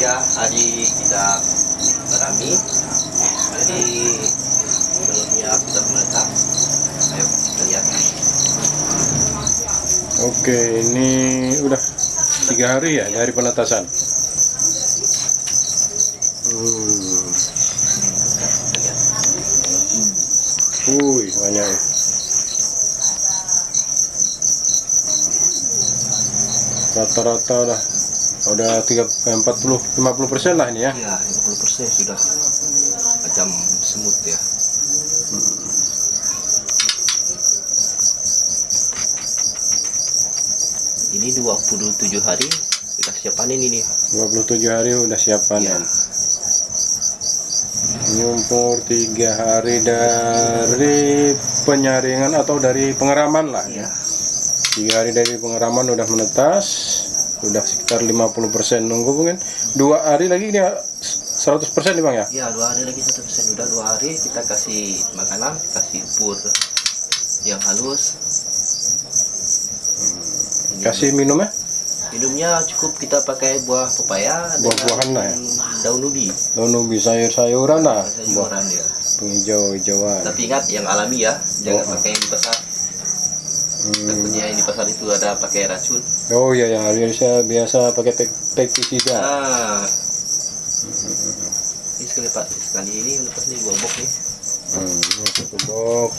tiga hari kita tanami jadi sebelumnya sudah meletak ayo kita lihat Oke, ini udah tiga hari ya dari penetasan. Hmm. Wih, banyak ya. Rata-rata udah udah 3 40 50 persen lah ini ya. ya 50 persen sudah macam semut ya ini 27 hari sudah siap panen ini 27 hari udah siap ya. panen. Ini umur tiga hari dari penyaringan atau dari pengeraman lah ya. ya Tiga hari dari pengeraman udah menetas, udah sekitar 50% nunggu mungkin dua hari lagi dia 100% nih bang ya. ya dua hari lagi satu persen udah dua hari kita kasih makanan kasih pur yang halus Ini Kasih minumnya minumnya cukup kita pakai buah pepaya Buah-buahan lah ya? daun ubi daun ubi sayur-sayuran lah, buah sayuran ya penghijau-hijauan. tapi ingat yang alami ya jangan Oh. pakai yang di pasar Hmm. Takutnya yang di pasar itu ada pakai racun Oh iya yang Indonesia biasa pakai pestisida. ah ini sekali pak sekali ini lepas nih dua box nih Hmm, ini satu box.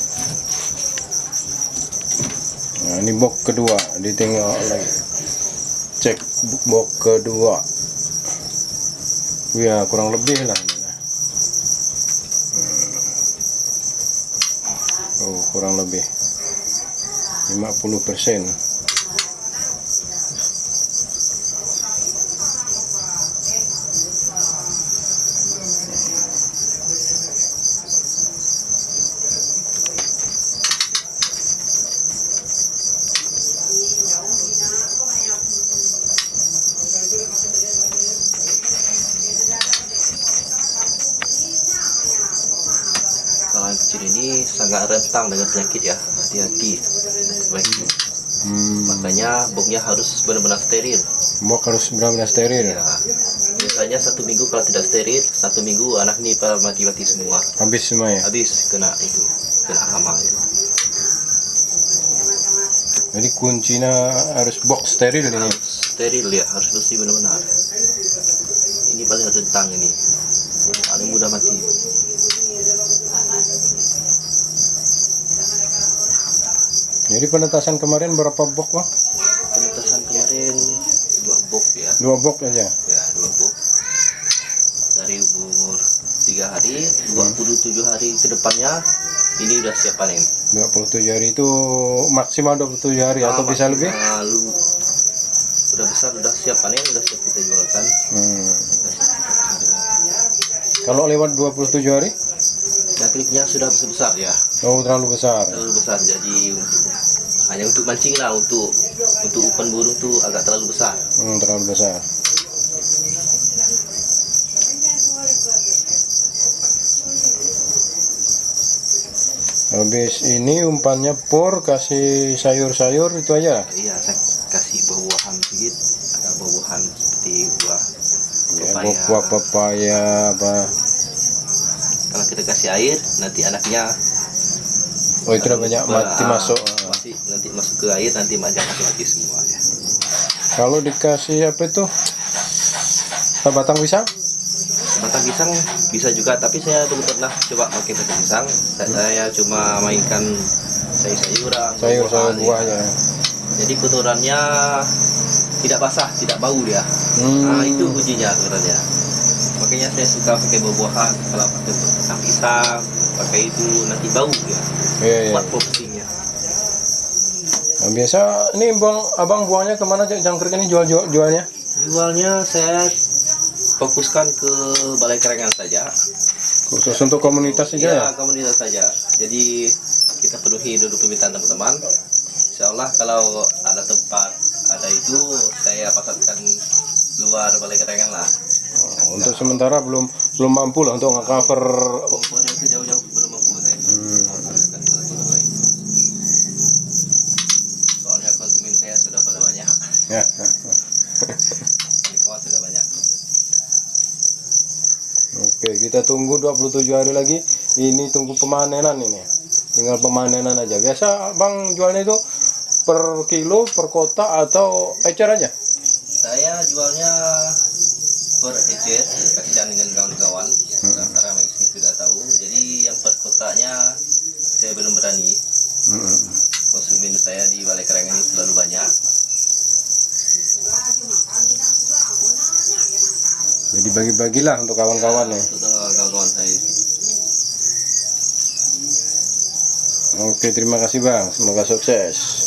Nah, ini box kedua, ditinggal lagi. Cek box kedua. Ya, kurang lebih lah. ini lah. Hmm. Oh, kurang lebih. 50 persen. kecil ini sangat rentang dengan penyakit ya hati-hati baik Hmm, makanya boxnya harus benar-benar steril. Box harus benar-benar steril. ya. Biasanya satu minggu kalau tidak steril satu minggu anak ini pada mati-mati semua. Habis semua ya. habis kena itu kena hama ya. Jadi kuncinya harus box steril ini. harus steril ya. Harus bersih benar-benar. Ini paling rentang ini. Paling mudah mati Jadi penetasan kemarin berapa box bang? penetasan kemarin dua box ya Dua box aja. ya dua box dari umur tiga hari 27 hari ke depannya ini udah siap panen 27 hari itu maksimal 27 hari atau Ah, bisa lebih? maksimal lu- udah besar udah siap panen udah siap kita jualkan Hmm. kita pasarkan. Kalau lewat 27 hari? Nah, klipnya sudah besar besar ya Oh terlalu besar. terlalu besar jadi untuk hanya untuk mancing lah untuk untuk umpan burung tuh agak terlalu besar Hmm, terlalu besar. Habis ini umpannya pur kasih sayur-sayur itu aja. iya saya kasih buah-buahan sedikit ada buah-buahan seperti buah Ya, pepaya buah pepaya apa. Kalau kita kasih air nanti anaknya Oh itu banyak mati Ah, masuk. mati, nanti masuk ke air nanti macam mati mati semuanya Kalau dikasih apa itu? Batang pisang? batang pisang bisa juga tapi saya belum pernah coba pakai batang pisang saya, saya cuma mainkan sayur-sayuran Sayur-sayur buah-buahan, ya. buahnya. Jadi kotorannya tidak basah tidak bau dia Hmm. nah itu ujinya sebenarnya makanya saya suka pakai buah-buahan kalau pakai batang pisang pakai itu nanti bau ya Iya, iya. kuat posisinya Nah, biasa ini bang abang buangnya ke mana jangkrik ini jual jual jualnya? jualnya saya fokuskan ke balai kerengan saja Khusus untuk komunitas saja ya? Iya, komunitas saja. Jadi kita penuhi dulu permintaan teman-teman. Insya Allah kalau ada tempat ada itu saya pasarkan luar balai kerengan lah. Oh, untuk sementara belum belum mampu lah untuk nge-cover jauh-jauh belum mampu saya. Hmm. Lain. Soalnya konsumen saya sudah pada banyak. ya. Sudah banyak. kita tunggu 27 hari lagi ini tunggu pemanenan ini tinggal pemanenan aja biasa bang jualnya itu per kilo per kota atau ecer aja Saya jualnya per ecer, kasihan dengan kawan-kawan. Karena Maxi sudah tahu. Jadi yang per kotanya saya belum berani. Mm-mm. Konsumen saya di Balai Kereng ini terlalu banyak. jadi bagi-bagilah untuk kawan-kawan ya Untuk kawan-kawan saya. Oke terima kasih bang. Semoga sukses